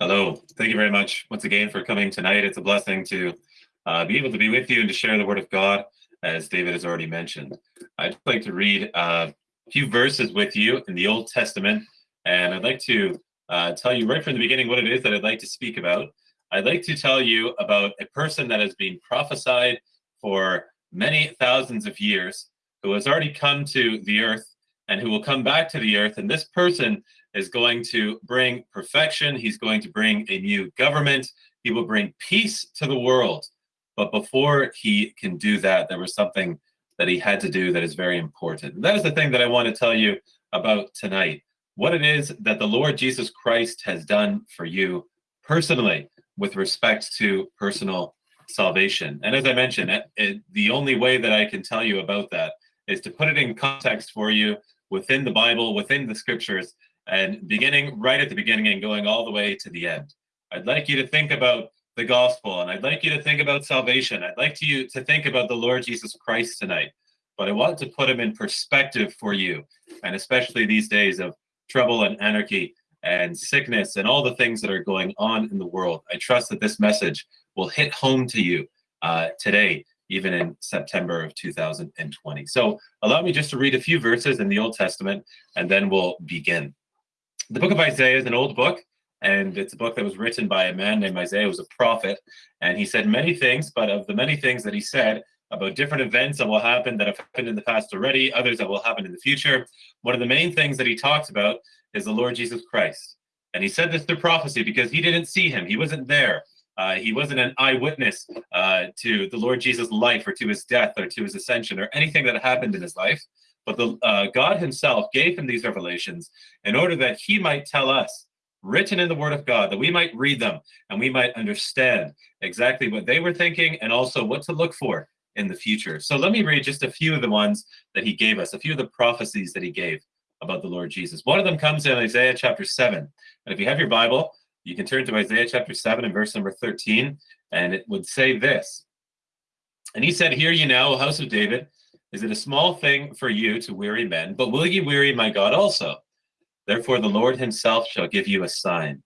Hello. Thank you very much once again for coming tonight. It's a blessing to uh, be able to be with you and to share the Word of God, as David has already mentioned. I'd like to read uh, a few verses with you in the Old Testament, and I'd like to uh, tell you right from the beginning what it is that I'd like to speak about. I'd like to tell you about a person that has been prophesied for many thousands of years, who has already come to the earth and who will come back to the earth. And this person is going to bring perfection. He's going to bring a new government. He will bring peace to the world. But before he can do that, there was something that he had to do that is very important. And that is the thing that I want to tell you about tonight. What it is that the Lord Jesus Christ has done for you personally with respect to personal salvation. And as I mentioned, it, it, the only way that I can tell you about that is to put it in context for you within the Bible, within the scriptures, and beginning right at the beginning and going all the way to the end. I'd like you to think about the gospel and I'd like you to think about salvation. I'd like to you to think about the Lord Jesus Christ tonight, but I want to put him in perspective for you, and especially these days of trouble and anarchy and sickness and all the things that are going on in the world. I trust that this message will hit home to you uh, today, even in September of 2020. So allow me just to read a few verses in the Old Testament, and then we'll begin. The book of Isaiah is an old book, and it's a book that was written by a man named Isaiah, who was a prophet, and he said many things, but of the many things that he said about different events that will happen that have happened in the past already, others that will happen in the future, one of the main things that he talks about is the Lord Jesus Christ. And he said this through prophecy because he didn't see him, he wasn't there. Uh, he wasn't an eyewitness uh, to the Lord Jesus' life or to his death or to his ascension or anything that happened in his life. But the uh, God Himself gave him these revelations in order that He might tell us, written in the Word of God, that we might read them and we might understand exactly what they were thinking and also what to look for in the future. So let me read just a few of the ones that He gave us, a few of the prophecies that He gave about the Lord Jesus. One of them comes in Isaiah chapter 7. And if you have your Bible, you can turn to Isaiah chapter 7 and verse number 13, and it would say this. And he said, Hear ye now, house of David, is it a small thing for you to weary men, but will ye weary my God also? Therefore the Lord himself shall give you a sign.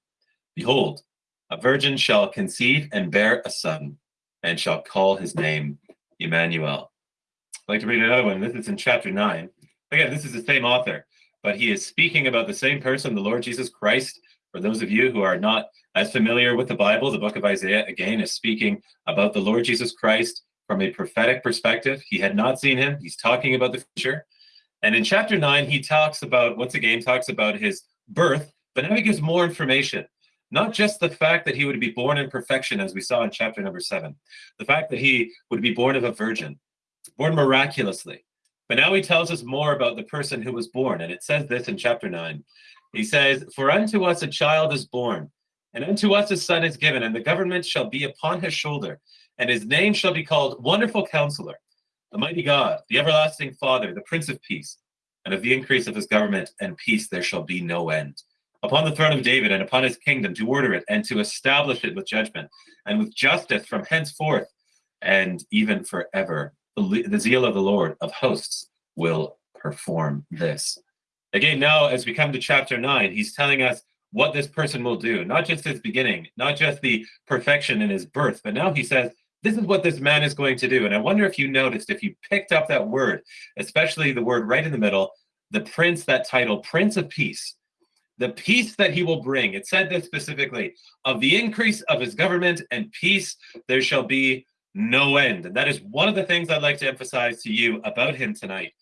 Behold, a virgin shall conceive and bear a son, and shall call his name Emmanuel. I'd like to read another one. This is in chapter 9. Again, this is the same author, but he is speaking about the same person, the Lord Jesus Christ. For those of you who are not as familiar with the Bible, the book of Isaiah, again, is speaking about the Lord Jesus Christ from a prophetic perspective. He had not seen him. He's talking about the future. And in chapter nine, he talks about, once again, talks about his birth, but now he gives more information. Not just the fact that he would be born in perfection, as we saw in chapter number seven, the fact that he would be born of a virgin, born miraculously. But now he tells us more about the person who was born. And it says this in chapter nine. He says, For unto us a child is born, and unto us a son is given, and the government shall be upon his shoulder and his name shall be called Wonderful Counselor, the Mighty God, the Everlasting Father, the Prince of Peace. And of the increase of his government and peace there shall be no end. Upon the throne of David and upon his kingdom to order it and to establish it with judgment and with justice from henceforth and even forever. The, the zeal of the Lord of hosts will perform this. Again, now as we come to chapter 9, he's telling us what this person will do, not just his beginning, not just the perfection in his birth, but now he says this is what this man is going to do. And I wonder if you noticed, if you picked up that word, especially the word right in the middle, the prince, that title, Prince of Peace, the peace that he will bring. It said this specifically of the increase of his government and peace, there shall be no end. And that is one of the things I'd like to emphasize to you about him tonight.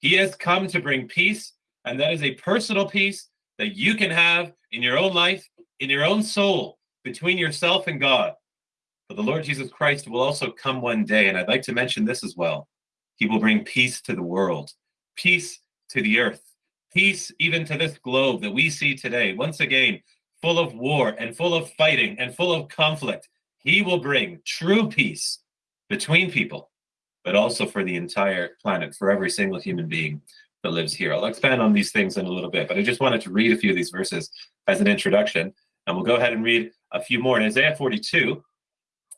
He has come to bring peace, and that is a personal peace that you can have in your own life, in your own soul, between yourself and God. But the Lord Jesus Christ will also come one day, and I'd like to mention this as well. He will bring peace to the world, peace to the earth, peace even to this globe that we see today, once again, full of war and full of fighting and full of conflict. He will bring true peace between people, but also for the entire planet, for every single human being that lives here. I'll expand on these things in a little bit, but I just wanted to read a few of these verses as an introduction, and we'll go ahead and read a few more. In Isaiah 42,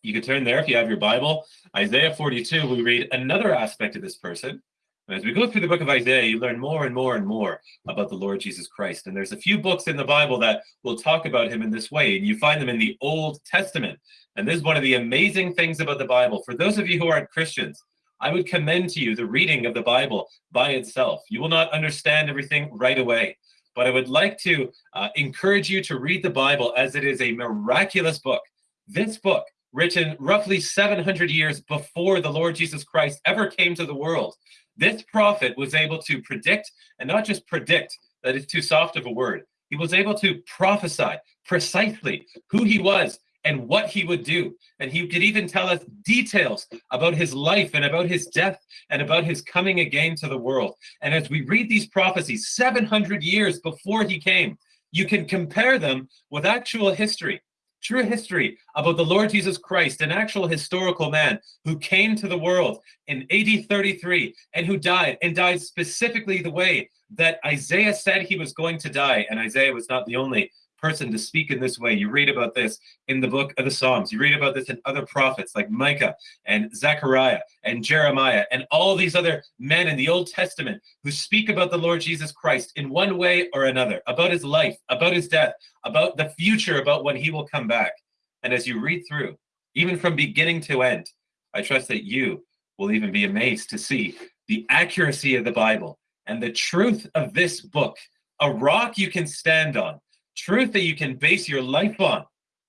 you can turn there if you have your Bible. Isaiah 42, we read another aspect of this person. And as we go through the book of Isaiah, you learn more and more and more about the Lord Jesus Christ. And there's a few books in the Bible that will talk about him in this way, and you find them in the Old Testament. And this is one of the amazing things about the Bible. For those of you who aren't Christians, I would commend to you the reading of the Bible by itself. You will not understand everything right away, but I would like to uh, encourage you to read the Bible as it is a miraculous book. This book, written roughly 700 years before the Lord Jesus Christ ever came to the world, this prophet was able to predict, and not just predict, that is too soft of a word. He was able to prophesy precisely who he was and what he would do. And he could even tell us details about his life and about his death and about his coming again to the world. And as we read these prophecies 700 years before he came, you can compare them with actual history true history about the Lord Jesus Christ, an actual historical man who came to the world in AD 33 and who died, and died specifically the way that Isaiah said he was going to die. And Isaiah was not the only person to speak in this way. You read about this in the book of the Psalms. You read about this in other prophets like Micah and Zechariah and Jeremiah and all these other men in the Old Testament who speak about the Lord Jesus Christ in one way or another, about his life, about his death, about the future, about when he will come back. And as you read through, even from beginning to end, I trust that you will even be amazed to see the accuracy of the Bible and the truth of this book, a rock you can stand on, truth that you can base your life on.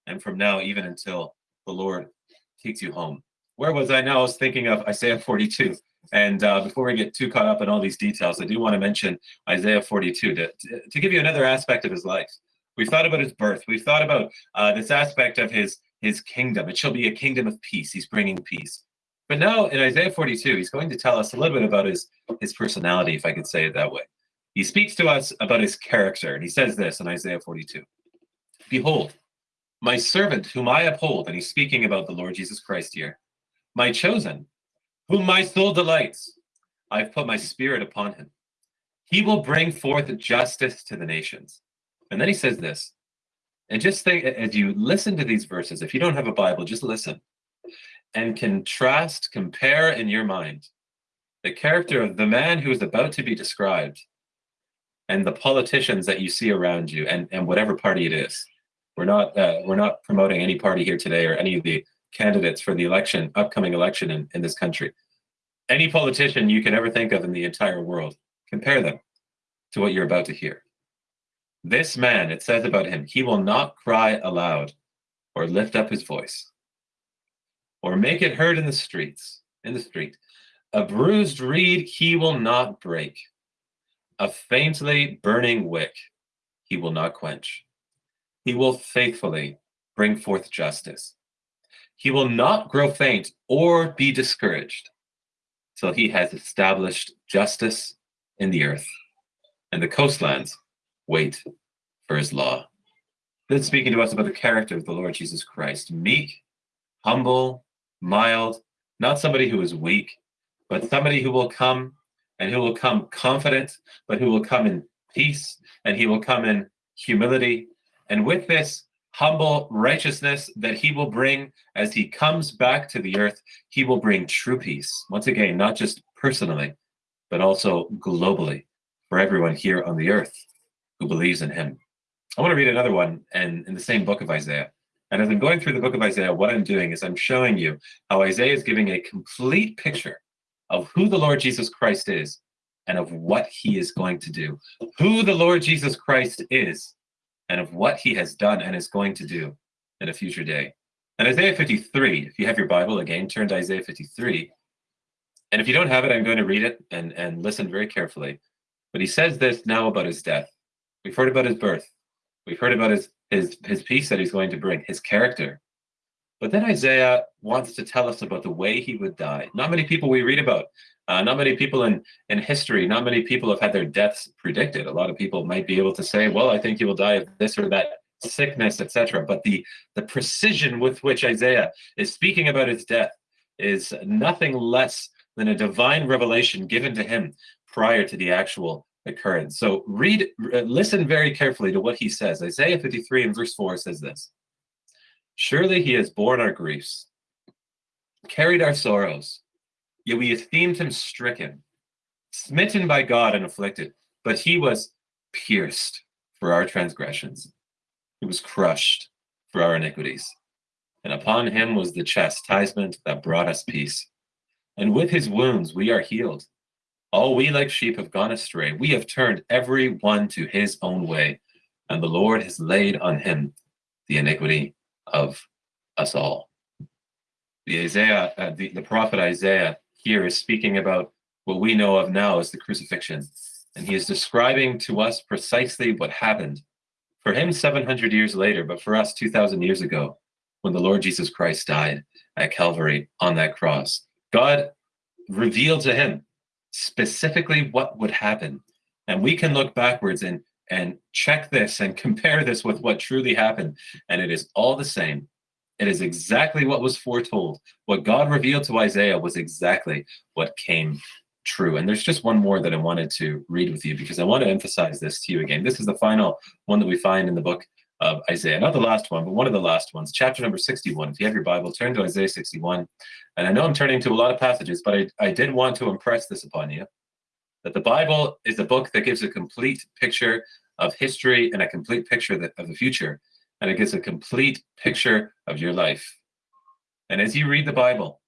And from now, even until the Lord takes you home. Where was I now? I was thinking of Isaiah 42. And uh, before we get too caught up in all these details, I do want to mention Isaiah 42 to, to, to give you another aspect of his life. We've thought about his birth. We've thought about uh, this aspect of his, his kingdom. It shall be a kingdom of peace. He's bringing peace. But now in Isaiah 42, he's going to tell us a little bit about his, his personality, if I could say it that way. He speaks to us about his character, and he says this in Isaiah 42 Behold, my servant whom I uphold, and he's speaking about the Lord Jesus Christ here, my chosen, whom my soul delights. I've put my spirit upon him. He will bring forth justice to the nations. And then he says this, and just think as you listen to these verses, if you don't have a Bible, just listen and contrast, compare in your mind the character of the man who is about to be described and the politicians that you see around you and, and whatever party it is. We're not uh, we're not promoting any party here today or any of the candidates for the election, upcoming election in, in this country. Any politician you can ever think of in the entire world, compare them to what you're about to hear. This man, it says about him, he will not cry aloud or lift up his voice or make it heard in the streets, in the street. A bruised reed he will not break a faintly burning wick he will not quench. He will faithfully bring forth justice. He will not grow faint or be discouraged till he has established justice in the earth, and the coastlands wait for his law. Then speaking to us about the character of the Lord Jesus Christ, meek, humble, mild, not somebody who is weak, but somebody who will come and he will come confident, but he will come in peace, and he will come in humility. And with this humble righteousness that he will bring as he comes back to the earth, he will bring true peace. Once again, not just personally, but also globally for everyone here on the earth who believes in him. I want to read another one and in the same book of Isaiah. And as I'm going through the book of Isaiah, what I'm doing is I'm showing you how Isaiah is giving a complete picture of who the Lord Jesus Christ is and of what he is going to do. Who the Lord Jesus Christ is and of what he has done and is going to do in a future day. And Isaiah 53, if you have your Bible again, turn to Isaiah 53. And if you don't have it, I'm going to read it and, and listen very carefully. But he says this now about his death. We've heard about his birth. We've heard about his, his, his peace that he's going to bring, his character, but then Isaiah wants to tell us about the way he would die. Not many people we read about, uh, not many people in, in history, not many people have had their deaths predicted. A lot of people might be able to say, well, I think he will die of this or that sickness, etc. But the, the precision with which Isaiah is speaking about his death is nothing less than a divine revelation given to him prior to the actual occurrence. So read, uh, listen very carefully to what he says. Isaiah 53 and verse 4 says this. Surely he has borne our griefs, carried our sorrows, yet we esteemed him stricken, smitten by God and afflicted, but he was pierced for our transgressions. He was crushed for our iniquities. And upon him was the chastisement that brought us peace. And with his wounds we are healed. All we like sheep have gone astray. We have turned every one to his own way, and the Lord has laid on him the iniquity of us all. The Isaiah, uh, the, the prophet Isaiah here is speaking about what we know of now as the crucifixion. And he is describing to us precisely what happened for him 700 years later, but for us 2,000 years ago, when the Lord Jesus Christ died at Calvary on that cross. God revealed to him specifically what would happen. And we can look backwards and, and check this and compare this with what truly happened. And it is all the same. It is exactly what was foretold. What God revealed to Isaiah was exactly what came true. And there's just one more that I wanted to read with you because I want to emphasize this to you again. This is the final one that we find in the book of Isaiah. Not the last one, but one of the last ones, chapter number 61. If you have your Bible, turn to Isaiah 61. And I know I'm turning to a lot of passages, but I, I did want to impress this upon you that the Bible is a book that gives a complete picture of history and a complete picture of the future. And it gives a complete picture of your life. And as you read the Bible,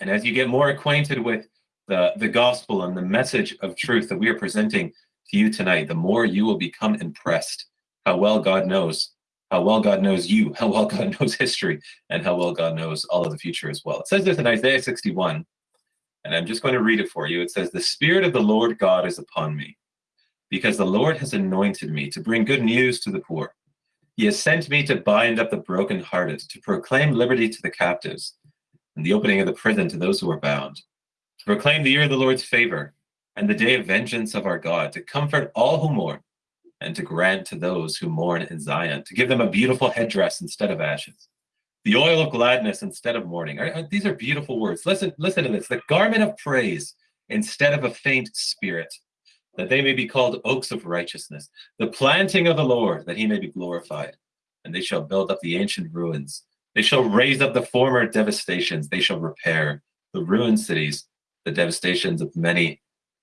and as you get more acquainted with the, the gospel and the message of truth that we are presenting to you tonight, the more you will become impressed how well God knows, how well God knows you, how well God knows history, and how well God knows all of the future as well. It says this in Isaiah 61, and I'm just going to read it for you. It says, The Spirit of the Lord God is upon me, because the Lord has anointed me to bring good news to the poor. He has sent me to bind up the brokenhearted, to proclaim liberty to the captives, and the opening of the prison to those who are bound to proclaim the year of the Lord's favor and the day of vengeance of our God, to comfort all who mourn and to grant to those who mourn in Zion, to give them a beautiful headdress instead of ashes, the oil of gladness instead of mourning. These are beautiful words. Listen, listen to this. The garment of praise instead of a faint spirit, that they may be called oaks of righteousness, the planting of the Lord, that he may be glorified. And they shall build up the ancient ruins. They shall raise up the former devastations. They shall repair the ruined cities the devastations of many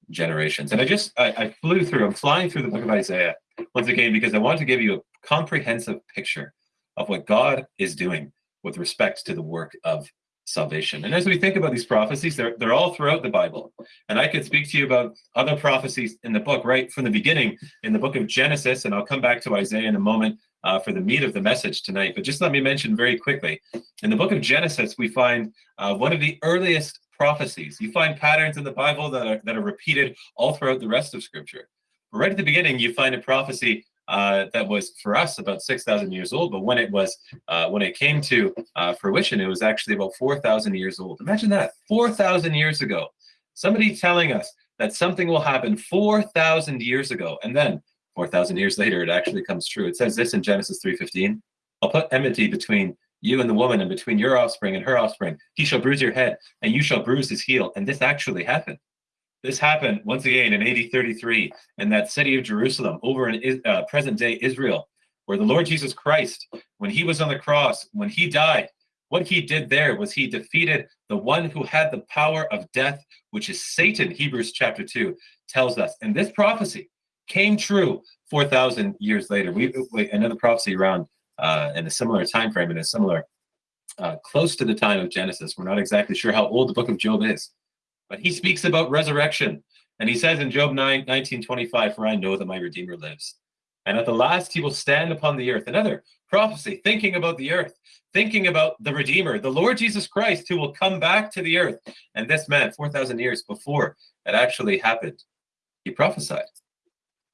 generations. And I just, I, I, flew through, I'm flying through the book of Isaiah once again because I want to give you a comprehensive picture of what God is doing with respect to the work of salvation. And as we think about these prophecies, they're, they're all throughout the Bible. And I could speak to you about other prophecies in the book right from the beginning in the book of Genesis, and I'll come back to Isaiah in a moment uh, for the meat of the message tonight. But just let me mention very quickly, in the book of Genesis, we find uh, one of the earliest prophecies. You find patterns in the Bible that are, that are repeated all throughout the rest of Scripture. But right at the beginning, you find a prophecy uh, that was for us about 6,000 years old, but when it was uh, when it came to uh, fruition, it was actually about 4,000 years old. Imagine that, 4,000 years ago. Somebody telling us that something will happen 4,000 years ago, and then 4,000 years later, it actually comes true. It says this in Genesis 3:15. I'll put enmity between you and the woman, and between your offspring and her offspring, he shall bruise your head, and you shall bruise his heel. And this actually happened. This happened once again in AD 33 in that city of Jerusalem, over in uh, present day Israel, where the Lord Jesus Christ, when he was on the cross, when he died, what he did there was he defeated the one who had the power of death, which is Satan, Hebrews chapter 2 tells us. And this prophecy came true 4,000 years later. We, we another prophecy around uh, in a similar time frame, in a similar, uh, close to the time of Genesis. We're not exactly sure how old the book of Job is, but he speaks about resurrection. And he says in Job 9, 19, 25, For I know that my Redeemer lives. And at the last he will stand upon the earth. Another prophecy, thinking about the earth, thinking about the Redeemer, the Lord Jesus Christ, who will come back to the earth. And this man, 4,000 years before it actually happened, he prophesied.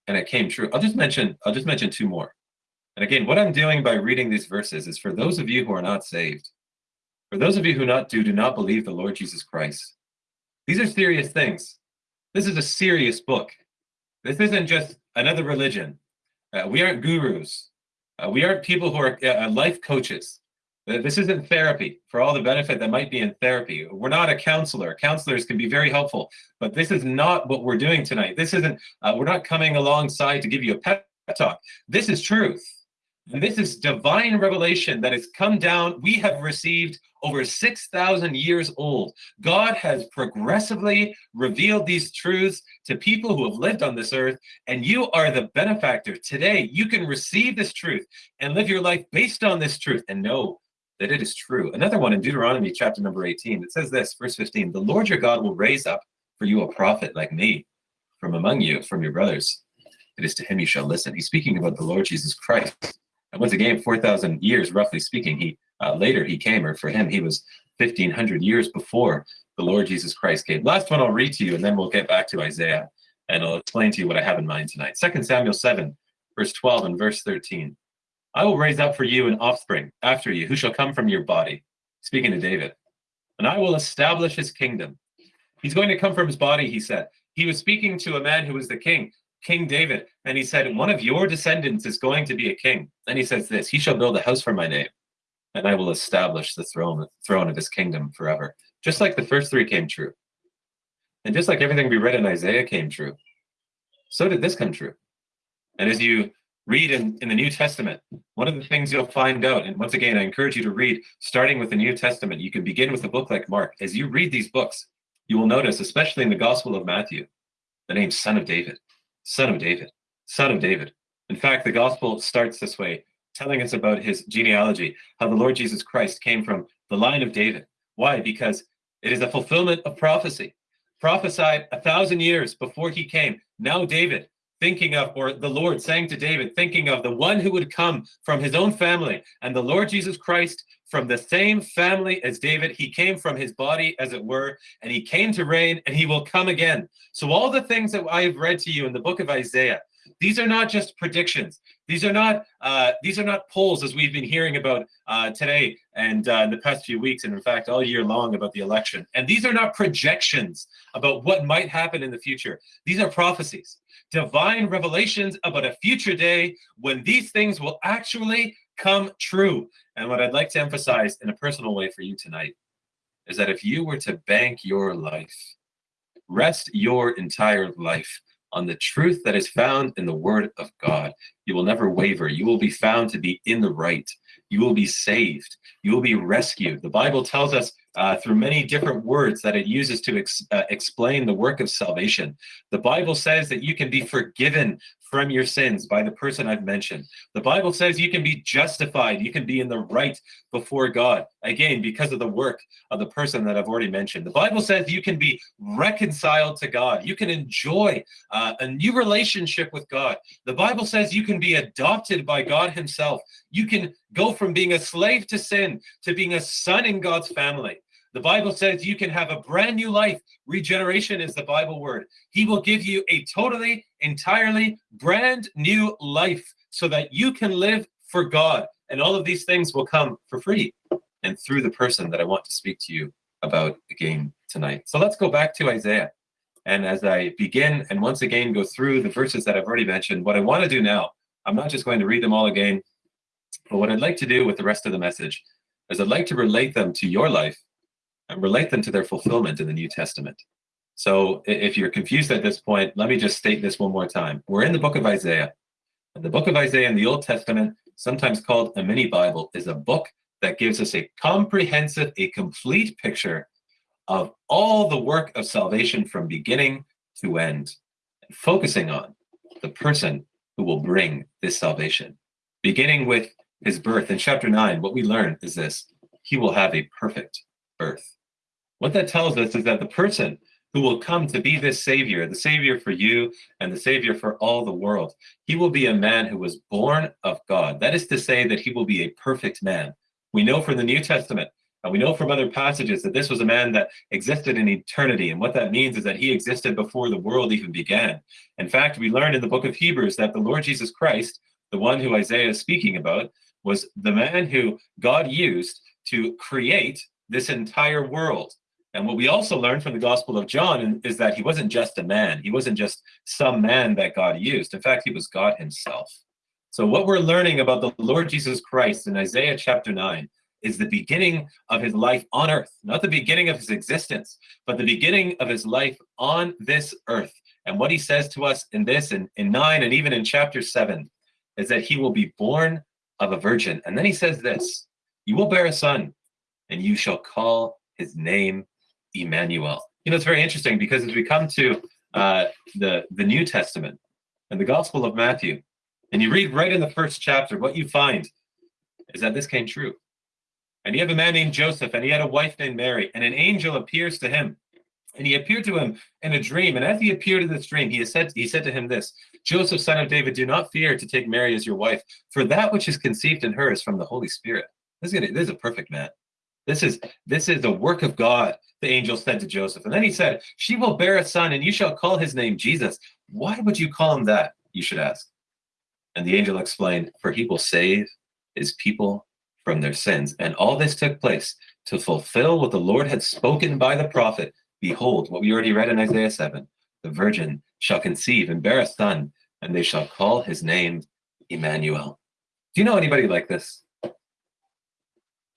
And it came true. I'll just mention, I'll just mention two more. And again, what I'm doing by reading these verses is for those of you who are not saved, for those of you who not do, do not believe the Lord Jesus Christ. These are serious things. This is a serious book. This isn't just another religion. Uh, we aren't gurus. Uh, we aren't people who are uh, life coaches. Uh, this isn't therapy for all the benefit that might be in therapy. We're not a counselor. Counselors can be very helpful, but this is not what we're doing tonight. This isn't, uh, we're not coming alongside to give you a pep talk. This is truth. And this is divine revelation that has come down. We have received over 6,000 years old. God has progressively revealed these truths to people who have lived on this earth, and you are the benefactor. Today, you can receive this truth and live your life based on this truth and know that it is true. Another one in Deuteronomy chapter number 18, it says this, verse 15, the Lord your God will raise up for you a prophet like me from among you, from your brothers. It is to him you shall listen. He's speaking about the Lord Jesus Christ. And once again, 4,000 years, roughly speaking, he uh, later he came, or for him, he was 1,500 years before the Lord Jesus Christ came. Last one I'll read to you, and then we'll get back to Isaiah, and I'll explain to you what I have in mind tonight. 2 Samuel 7, verse 12 and verse 13. I will raise up for you an offspring after you, who shall come from your body, speaking to David, and I will establish his kingdom. He's going to come from his body, he said. He was speaking to a man who was the king, King David, and he said, One of your descendants is going to be a king. Then he says this He shall build a house for my name, and I will establish the throne, throne of his kingdom forever. Just like the first three came true. And just like everything we read in Isaiah came true, so did this come true. And as you read in, in the New Testament, one of the things you'll find out, and once again, I encourage you to read, starting with the New Testament, you can begin with a book like Mark. As you read these books, you will notice, especially in the Gospel of Matthew, the name Son of David, Son of David, Son of David. In fact, the Gospel starts this way, telling us about his genealogy, how the Lord Jesus Christ came from the line of David. Why? Because it is a fulfillment of prophecy, prophesied a thousand years before he came. Now, David, thinking of, or the Lord saying to David, thinking of the one who would come from his own family, and the Lord Jesus Christ from the same family as David. He came from his body, as it were, and he came to reign, and he will come again. So, all the things that I have read to you in the book of Isaiah, these are not just predictions. These are not uh, these are not polls, as we've been hearing about uh, today and uh, in the past few weeks, and in fact all year long about the election. And these are not projections about what might happen in the future. These are prophecies divine revelations about a future day when these things will actually come true. And what I'd like to emphasize in a personal way for you tonight is that if you were to bank your life, rest your entire life on the truth that is found in the Word of God, you will never waver. You will be found to be in the right. You will be saved. You will be rescued. The Bible tells us uh, through many different words that it uses to ex uh, explain the work of salvation. The Bible says that you can be forgiven from your sins by the person I've mentioned. The Bible says you can be justified, you can be in the right before God, again, because of the work of the person that I've already mentioned. The Bible says you can be reconciled to God, you can enjoy uh, a new relationship with God. The Bible says you can be adopted by God Himself, you can go from being a slave to sin to being a son in God's family. The Bible says you can have a brand new life. Regeneration is the Bible word. He will give you a totally, entirely brand new life so that you can live for God. And all of these things will come for free and through the person that I want to speak to you about again tonight. So let's go back to Isaiah. And as I begin and once again go through the verses that I've already mentioned, what I want to do now, I'm not just going to read them all again, but what I'd like to do with the rest of the message is I'd like to relate them to your life relate them to their fulfillment in the New Testament. So if you're confused at this point, let me just state this one more time. We're in the book of Isaiah. And the book of Isaiah in the Old Testament, sometimes called a mini Bible, is a book that gives us a comprehensive, a complete picture of all the work of salvation from beginning to end, focusing on the person who will bring this salvation. Beginning with his birth in chapter 9, what we learn is this he will have a perfect birth. What that tells us is that the person who will come to be this savior, the savior for you and the savior for all the world, he will be a man who was born of God. That is to say that he will be a perfect man. We know from the New Testament and we know from other passages that this was a man that existed in eternity. And what that means is that he existed before the world even began. In fact, we learn in the book of Hebrews that the Lord Jesus Christ, the one who Isaiah is speaking about, was the man who God used to create this entire world. And what we also learned from the Gospel of John is that he wasn't just a man. He wasn't just some man that God used. In fact, he was God himself. So what we're learning about the Lord Jesus Christ in Isaiah chapter 9 is the beginning of his life on earth, not the beginning of his existence, but the beginning of his life on this earth. And what he says to us in this, in, in 9 and even in chapter 7, is that he will be born of a virgin. And then he says this You will bear a son, and you shall call his name Emmanuel. You know, it's very interesting because as we come to uh, the, the New Testament and the Gospel of Matthew, and you read right in the first chapter, what you find is that this came true. And you have a man named Joseph, and he had a wife named Mary, and an angel appears to him. And he appeared to him in a dream. And as he appeared in this dream, he said, he said to him this Joseph, son of David, do not fear to take Mary as your wife, for that which is conceived in her is from the Holy Spirit. This is, gonna, this is a perfect man. This is this is the work of God, the angel said to Joseph. And then he said, She will bear a son, and you shall call his name Jesus. Why would you call him that? You should ask. And the angel explained, For he will save his people from their sins. And all this took place to fulfill what the Lord had spoken by the prophet. Behold, what we already read in Isaiah 7 the virgin shall conceive and bear a son, and they shall call his name Emmanuel. Do you know anybody like this?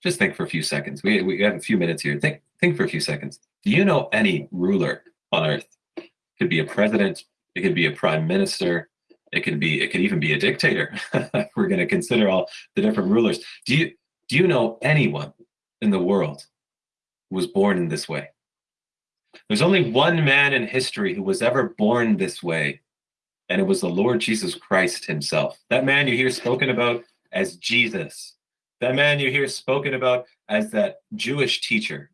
Just think for a few seconds. We, we have a few minutes here. Think, think for a few seconds. Do you know any ruler on earth? It could be a president, it could be a prime minister, it could be, it could even be a dictator. We're going to consider all the different rulers. Do you, do you know anyone in the world who was born in this way? There's only one man in history who was ever born this way, and it was the Lord Jesus Christ himself. That man you hear spoken about as Jesus, that man you hear spoken about as that Jewish teacher,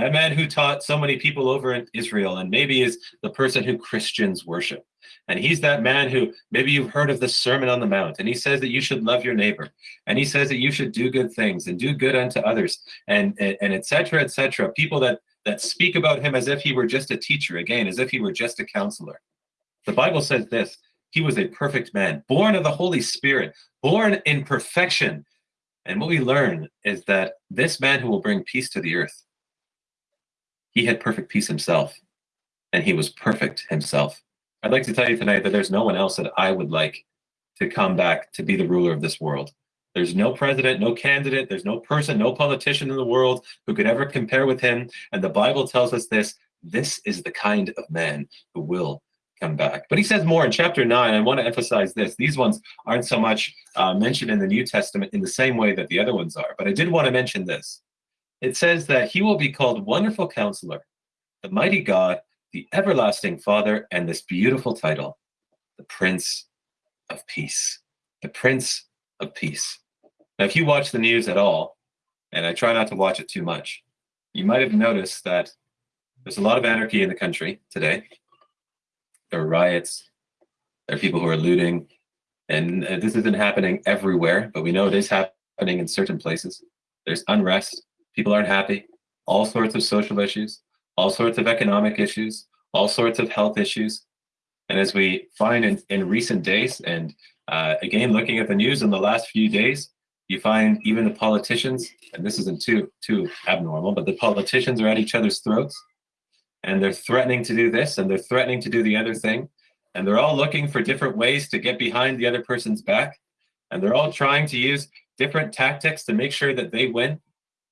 that man who taught so many people over in Israel and maybe is the person who Christians worship. And he's that man who maybe you've heard of the Sermon on the Mount, and he says that you should love your neighbor, and he says that you should do good things and do good unto others, and and, etc. etc. People that that speak about him as if he were just a teacher, again, as if he were just a counselor. The Bible says this he was a perfect man, born of the Holy Spirit, born in perfection. And what we learn is that this man who will bring peace to the earth, he had perfect peace himself, and he was perfect himself. I'd like to tell you tonight that there's no one else that I would like to come back to be the ruler of this world. There's no president, no candidate, there's no person, no politician in the world who could ever compare with him. And the Bible tells us this this is the kind of man who will come back. But he says more in chapter 9. I want to emphasize this. These ones aren't so much uh, mentioned in the New Testament in the same way that the other ones are. But I did want to mention this. It says that he will be called Wonderful Counselor, the Mighty God, the Everlasting Father, and this beautiful title, the Prince of Peace. The Prince of peace. Now, if you watch the news at all, and I try not to watch it too much, you might have noticed that there's a lot of anarchy in the country today. There are riots, there are people who are looting, and uh, this isn't happening everywhere, but we know it is happening in certain places. There's unrest, people aren't happy, all sorts of social issues, all sorts of economic issues, all sorts of health issues. And as we find in, in recent days, and uh, again, looking at the news in the last few days, you find even the politicians, and this isn't too too abnormal, but the politicians are at each other's throats, and they're threatening to do this, and they're threatening to do the other thing, and they're all looking for different ways to get behind the other person's back, and they're all trying to use different tactics to make sure that they win.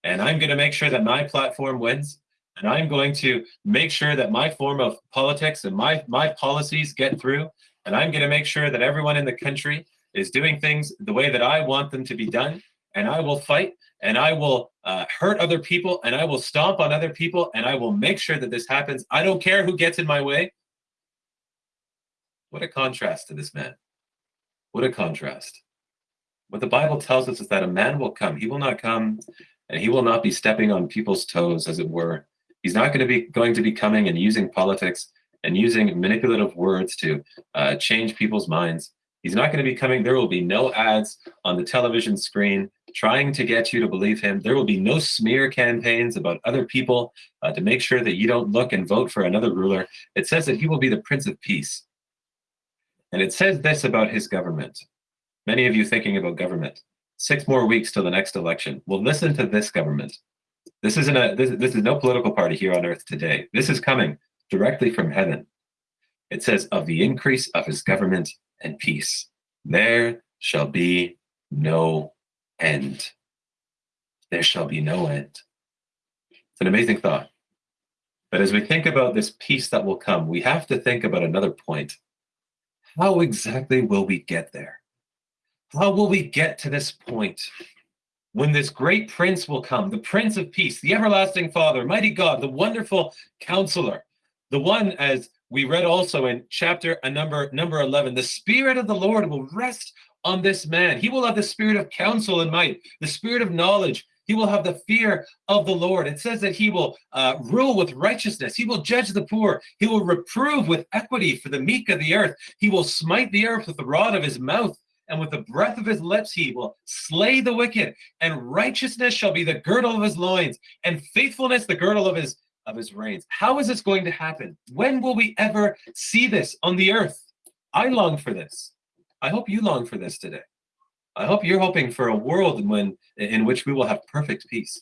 And I'm going to make sure that my platform wins, and I'm going to make sure that my form of politics and my my policies get through and I'm going to make sure that everyone in the country is doing things the way that I want them to be done. And I will fight and I will uh, hurt other people and I will stomp on other people and I will make sure that this happens. I don't care who gets in my way. What a contrast to this man. What a contrast. What the Bible tells us is that a man will come. He will not come and he will not be stepping on people's toes, as it were. He's not going to be going to be coming and using politics and using manipulative words to uh, change people's minds. He's not going to be coming. There will be no ads on the television screen trying to get you to believe him. There will be no smear campaigns about other people uh, to make sure that you don't look and vote for another ruler. It says that he will be the Prince of Peace. And it says this about his government. Many of you thinking about government. Six more weeks till the next election. Well, listen to this government. This isn't a this, this is no political party here on earth today. This is coming directly from heaven. It says, Of the increase of his government and peace, there shall be no end. There shall be no end. It's an amazing thought. But as we think about this peace that will come, we have to think about another point. How exactly will we get there? How will we get to this point? When this great prince will come, the prince of peace, the everlasting father, mighty God, the wonderful counselor, the one as we read also in chapter a number number 11 the spirit of the lord will rest on this man. He will have the spirit of counsel and might the spirit of knowledge. He will have the fear of the lord. It says that he will uh, rule with righteousness. He will judge the poor. He will reprove with equity for the meek of the earth. He will smite the earth with the rod of his mouth and with the breath of his lips he will slay the wicked and righteousness shall be the girdle of his loins and faithfulness the girdle of his of his reins. How is this going to happen? When will we ever see this on the earth? I long for this. I hope you long for this today. I hope you're hoping for a world when, in which we will have perfect peace.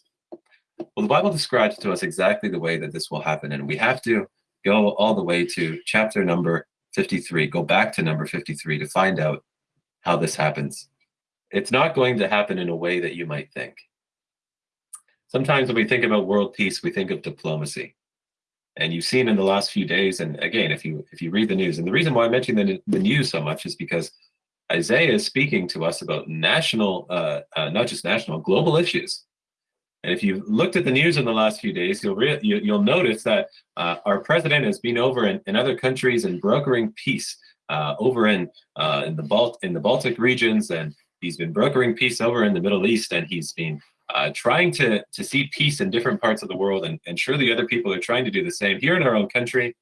Well, the Bible describes to us exactly the way that this will happen, and we have to go all the way to chapter number 53, go back to number 53 to find out how this happens. It's not going to happen in a way that you might think. Sometimes when we think about world peace, we think of diplomacy. And you've seen in the last few days, and again, if you if you read the news, and the reason why I'm mentioning the, the news so much is because Isaiah is speaking to us about national, uh, uh, not just national, global issues. And if you've looked at the news in the last few days, you'll you, will notice that uh, our president has been over in, in other countries and brokering peace over in uh, in the Balt in the Baltic regions, and he's been brokering peace over in the Middle East, and he's been uh, trying to, to see peace in different parts of the world. And, and surely other people are trying to do the same here in our own country.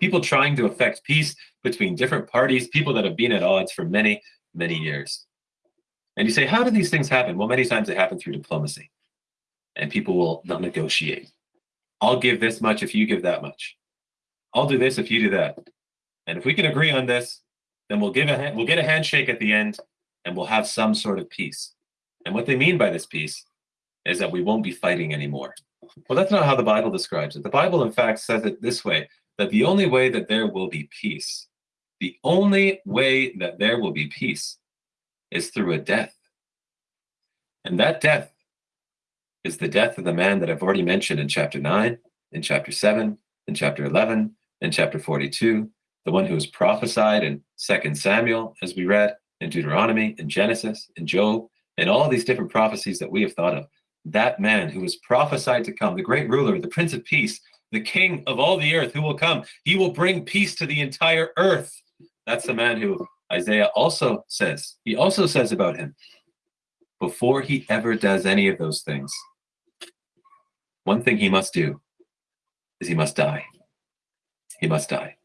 People trying to affect peace between different parties, people that have been at odds for many, many years. And you say, how do these things happen? Well, many times they happen through diplomacy. And people will not negotiate. I'll give this much if you give that much. I'll do this if you do that. And if we can agree on this, then we'll give a we'll get a handshake at the end and we'll have some sort of peace. And what they mean by this peace is that we won't be fighting anymore. Well, that's not how the Bible describes it. The Bible, in fact, says it this way that the only way that there will be peace, the only way that there will be peace is through a death. And that death is the death of the man that I've already mentioned in chapter 9, in chapter 7, in chapter 11, in chapter 42, the one who was prophesied in 2 Samuel, as we read, in Deuteronomy, in Genesis, in Job, and all these different prophecies that we have thought of, that man who was prophesied to come, the great ruler, the prince of peace, the king of all the earth who will come, he will bring peace to the entire earth. That's the man who Isaiah also says, he also says about him, before he ever does any of those things, one thing he must do is he must die. He must die.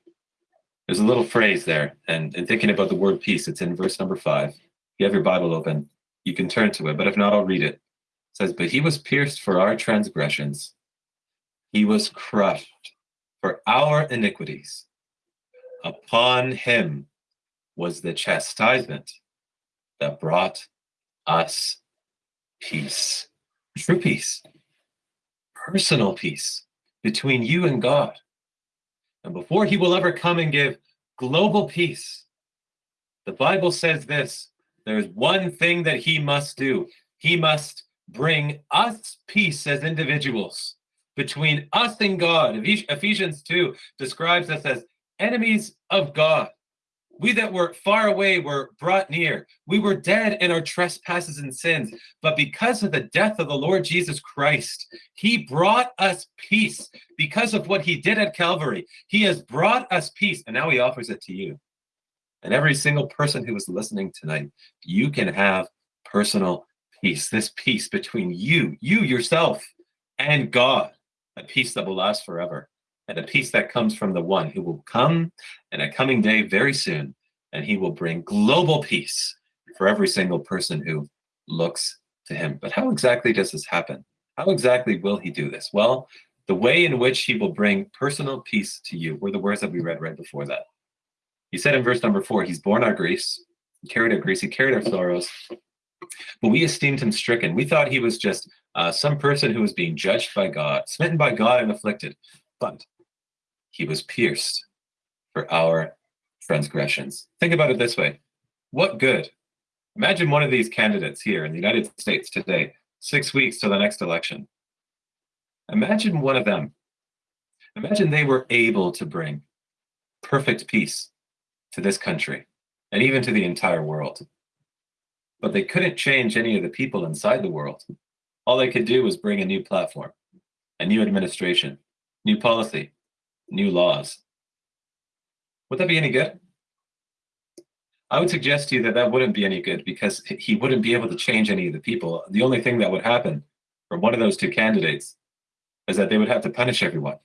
There's a little phrase there, and, and thinking about the word peace, it's in verse number five. If you have your Bible open, you can turn to it, but if not, I'll read it. It says, But he was pierced for our transgressions, he was crushed for our iniquities. Upon him was the chastisement that brought us peace, true peace, personal peace between you and God. And before he will ever come and give global peace, the Bible says this there's one thing that he must do. He must bring us peace as individuals between us and God. Ephesians 2 describes us as enemies of God. We that were far away were brought near. We were dead in our trespasses and sins. But because of the death of the Lord Jesus Christ, he brought us peace. Because of what he did at Calvary, he has brought us peace. And now he offers it to you. And every single person who is listening tonight, you can have personal peace, this peace between you, you yourself, and God, a peace that will last forever, and a peace that comes from the one who will come in a coming day very soon, and he will bring global peace for every single person who looks to him. But how exactly does this happen? How exactly will he do this? Well, the way in which he will bring personal peace to you were the words that we read right before that. He said in verse number four, He's borne our griefs, he carried our griefs, he carried our sorrows. But we esteemed him stricken. We thought he was just uh, some person who was being judged by God, smitten by God and afflicted. But he was pierced for our transgressions. Think about it this way what good? Imagine one of these candidates here in the United States today, six weeks to the next election. Imagine one of them. Imagine they were able to bring perfect peace to this country and even to the entire world. but they couldn't change any of the people inside the world. All they could do was bring a new platform, a new administration, new policy, new laws. Would that be any good? I would suggest to you that that wouldn't be any good because he wouldn't be able to change any of the people. The only thing that would happen from one of those two candidates is that they would have to punish everyone.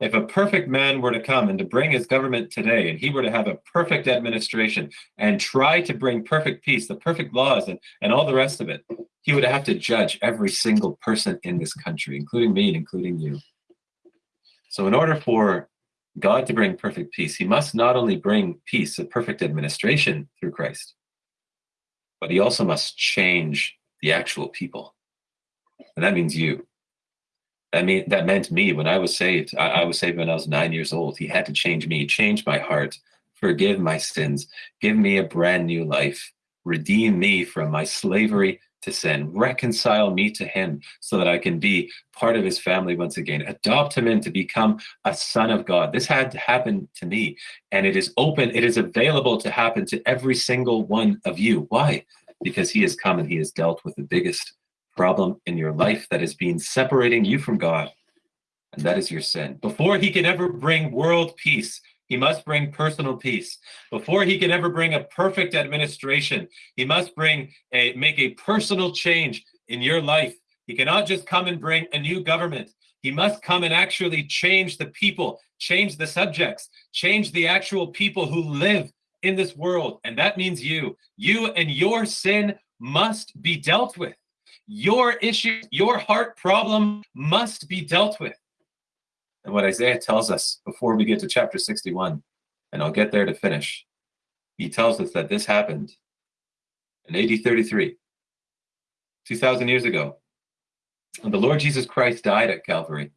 If a perfect man were to come and to bring his government today, and he were to have a perfect administration and try to bring perfect peace, the perfect laws, and, and all the rest of it, he would have to judge every single person in this country, including me and including you. So, in order for God to bring perfect peace, he must not only bring peace, a perfect administration through Christ, but he also must change the actual people. And that means you. That mean that meant me when I was saved. I, I was saved when I was nine years old. He had to change me, change my heart, forgive my sins, give me a brand new life, redeem me from my slavery to sin, reconcile me to him so that I can be part of his family once again, adopt him in to become a son of God. This had to happen to me, and it is open, it is available to happen to every single one of you. Why? Because he has come and he has dealt with the biggest problem in your life that has been separating you from God, and that is your sin. Before he can ever bring world peace, he must bring personal peace. Before he can ever bring a perfect administration, he must bring a make a personal change in your life. He cannot just come and bring a new government. He must come and actually change the people, change the subjects, change the actual people who live in this world. And that means you. You and your sin must be dealt with. Your issue, your heart problem must be dealt with. And what Isaiah tells us before we get to chapter 61, and I'll get there to finish, he tells us that this happened in AD 33, 2,000 years ago. When the Lord Jesus Christ died at Calvary,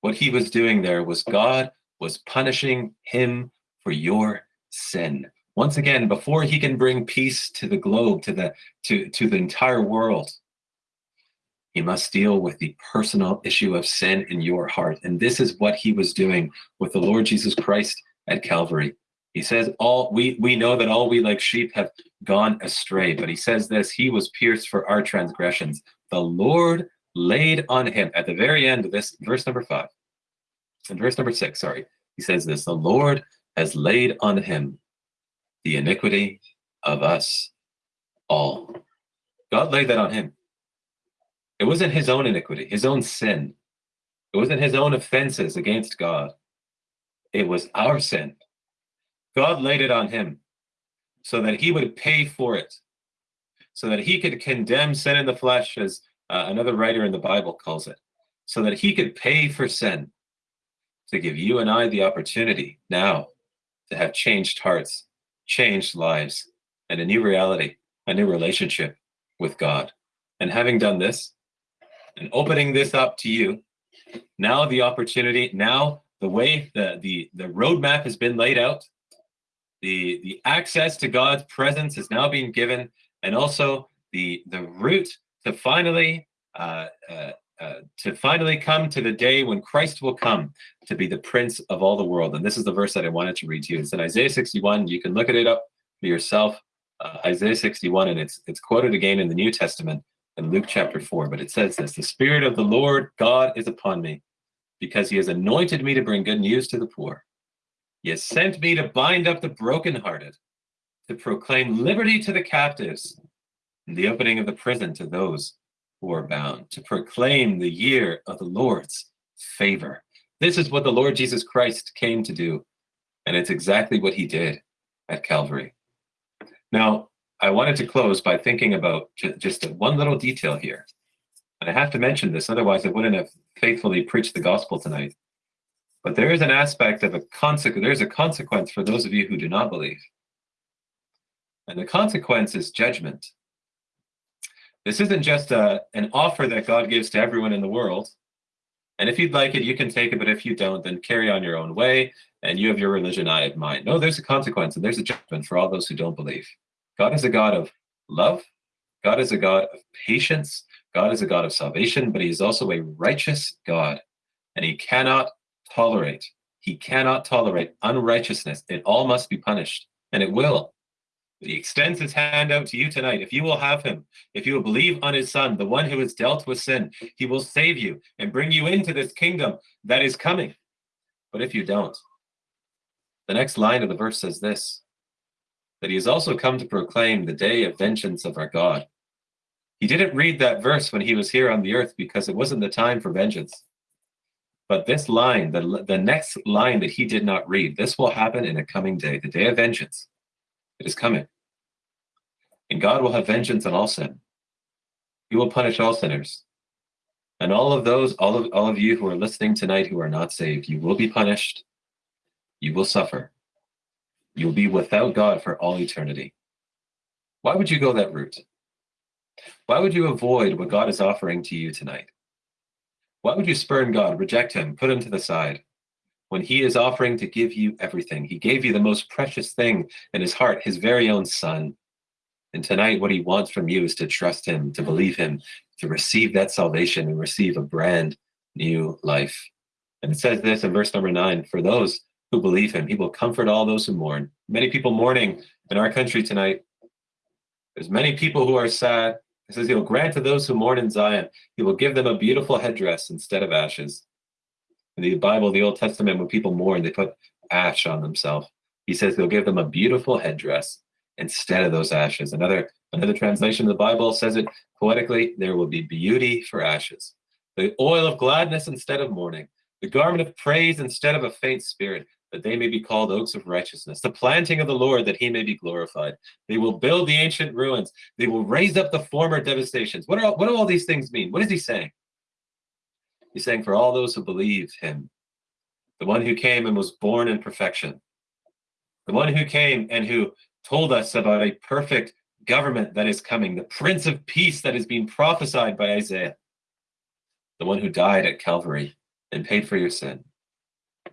what he was doing there was God was punishing him for your sin. Once again, before he can bring peace to the globe, to the to, to the entire world, he must deal with the personal issue of sin in your heart. And this is what he was doing with the Lord Jesus Christ at Calvary. He says, All we we know that all we like sheep have gone astray. But he says this: He was pierced for our transgressions. The Lord laid on him at the very end of this verse number five. and verse number six, sorry, he says this: The Lord has laid on him the iniquity of us all. God laid that on him. It wasn't his own iniquity, his own sin. It wasn't his own offenses against God. It was our sin. God laid it on him so that he would pay for it, so that he could condemn sin in the flesh, as uh, another writer in the Bible calls it, so that he could pay for sin, to give you and I the opportunity now to have changed hearts, changed lives, and a new reality, a new relationship with God. And having done this, and opening this up to you. Now the opportunity, now the way, the the the roadmap has been laid out. The the access to God's presence is now being given, and also the the route to finally uh, uh, uh, to finally come to the day when Christ will come to be the Prince of all the world. And this is the verse that I wanted to read to you. It's in Isaiah 61. You can look at it up for yourself. Uh, Isaiah 61, and it's it's quoted again in the New Testament in Luke chapter 4, but it says this The Spirit of the Lord God is upon me, because he has anointed me to bring good news to the poor. He has sent me to bind up the brokenhearted, to proclaim liberty to the captives, and the opening of the prison to those who are bound, to proclaim the year of the Lord's favor. This is what the Lord Jesus Christ came to do, and it's exactly what he did at Calvary. Now, I wanted to close by thinking about just one little detail here. And I have to mention this, otherwise I wouldn't have faithfully preached the gospel tonight. But there is an aspect of a consequence, there's a consequence for those of you who do not believe. And the consequence is judgment. This isn't just a, an offer that God gives to everyone in the world. And if you'd like it, you can take it, but if you don't, then carry on your own way, and you have your religion, I have mine. No, there's a consequence, and there's a judgment for all those who don't believe. God is a God of love. God is a God of patience. God is a God of salvation, but he is also a righteous God. And he cannot tolerate, he cannot tolerate unrighteousness. It all must be punished, and it will. He extends his hand out to you tonight. If you will have him, if you will believe on his son, the one who has dealt with sin, he will save you and bring you into this kingdom that is coming. But if you don't, the next line of the verse says this that he has also come to proclaim the day of vengeance of our God. He didn't read that verse when he was here on the earth because it wasn't the time for vengeance. But this line, the, the next line that he did not read, this will happen in a coming day, the day of vengeance. It is coming. And God will have vengeance on all sin. He will punish all sinners. And all of those, all of all of you who are listening tonight who are not saved, you will be punished. You will suffer. You will be without God for all eternity. Why would you go that route? Why would you avoid what God is offering to you tonight? Why would you spurn God, reject him, put him to the side? When he is offering to give you everything, he gave you the most precious thing in his heart, his very own son. And tonight, what he wants from you is to trust him, to believe him, to receive that salvation and receive a brand new life. And it says this in verse number nine for those who believe him, he will comfort all those who mourn. Many people mourning in our country tonight. There's many people who are sad. He says he will grant to those who mourn in Zion, he will give them a beautiful headdress instead of ashes. In the Bible, the Old Testament, when people mourn, they put ash on themselves. He says he'll give them a beautiful headdress instead of those ashes. Another another translation of the Bible says it poetically, there will be beauty for ashes. The oil of gladness instead of mourning, the garment of praise instead of a faint spirit, that they may be called oaks of righteousness, the planting of the Lord, that he may be glorified. They will build the ancient ruins. They will raise up the former devastations. What, are, what do all these things mean? What is he saying? He's saying, for all those who believe him, the one who came and was born in perfection, the one who came and who told us about a perfect government that is coming, the Prince of Peace that is being prophesied by Isaiah, the one who died at Calvary and paid for your sin.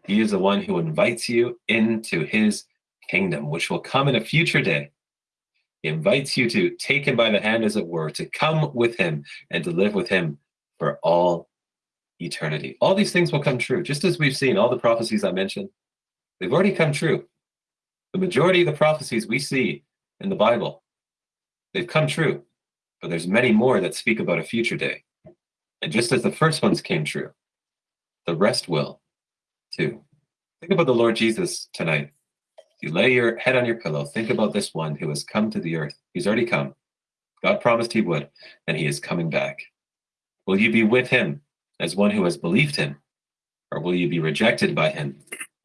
He is the one who invites you into his kingdom, which will come in a future day. He invites you to take him by the hand, as it were, to come with him and to live with him for all eternity. All these things will come true, just as we've seen all the prophecies I mentioned. They've already come true. The majority of the prophecies we see in the Bible, they've come true, but there's many more that speak about a future day. And just as the first ones came true, the rest will Think about the Lord Jesus tonight. You lay your head on your pillow, think about this one who has come to the earth. He's already come. God promised he would, and he is coming back. Will you be with him as one who has believed him? Or will you be rejected by him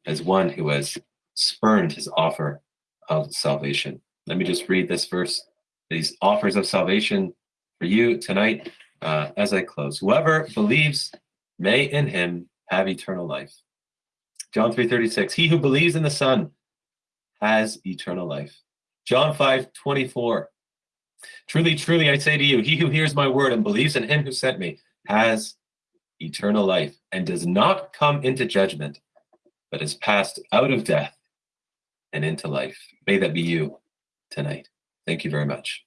as one who has spurned his offer of salvation? Let me just read this verse, these offers of salvation for you tonight uh, as I close. Whoever believes may in him have eternal life. John 3.36, he who believes in the Son has eternal life. John 5, 24, truly, truly, I say to you, he who hears my word and believes in him who sent me has eternal life and does not come into judgment, but is passed out of death and into life. May that be you tonight. Thank you very much.